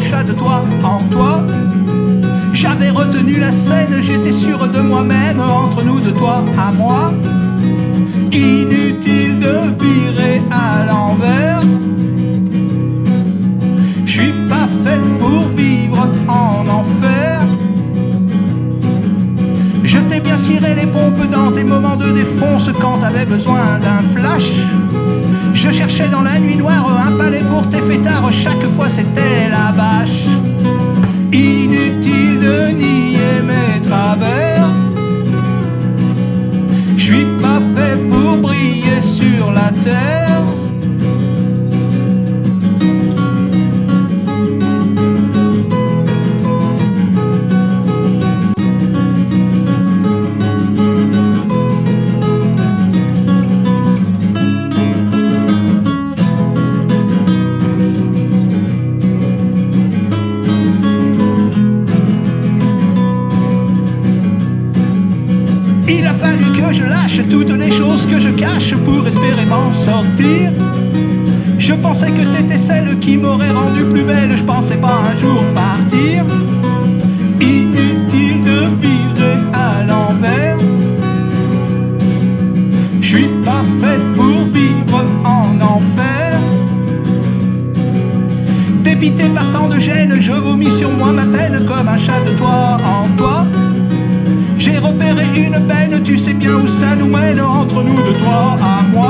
chat de toi en toi. J'avais retenu la scène, j'étais sûr de moi-même, entre nous de toi à moi. Inutile de virer à l'envers. Je suis pas fait pour vivre en enfer. Je t'ai bien ciré les pompes dans tes moments de défonce quand t'avais besoin d'un flash. Il a fallu que je lâche toutes les choses que je cache pour espérer m'en sortir. Je pensais que t'étais celle qui m'aurait rendu plus belle, je pensais pas un jour partir. Inutile de virer à l'envers. Je suis pas fait pour vivre en enfer. Dépité par tant de gêne, je vomis sur moi ma peine comme un chat de toi une peine, tu sais bien où ça nous mène entre nous de toi à moi.